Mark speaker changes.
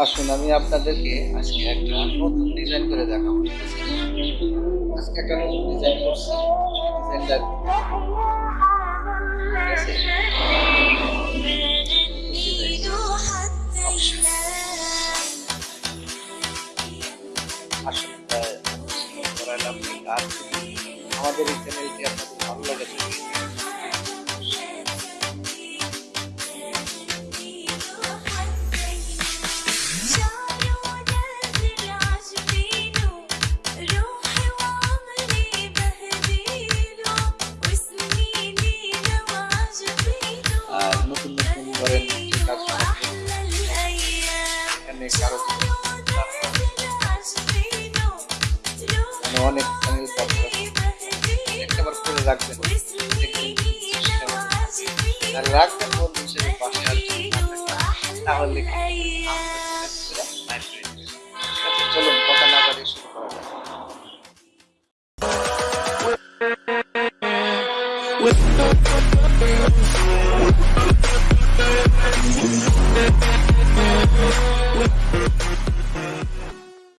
Speaker 1: আসুন, আমি আপনাদেরকে আজকে একটা নতুন ডিজাইন করে দেখাবো। আজকে একটা নতুন ডিজাইন করছি। আমাদের এই চ্যানেলটি আপনাদের ভালো লাগে নতুন নতুন ধরেন মানে অনেক রাখবেন। রাখবেন বন্ধু হিসেবে পাশে তাহলে আছে, চলুন কথা না বাড়িয়ে শুরু করা
Speaker 2: Thank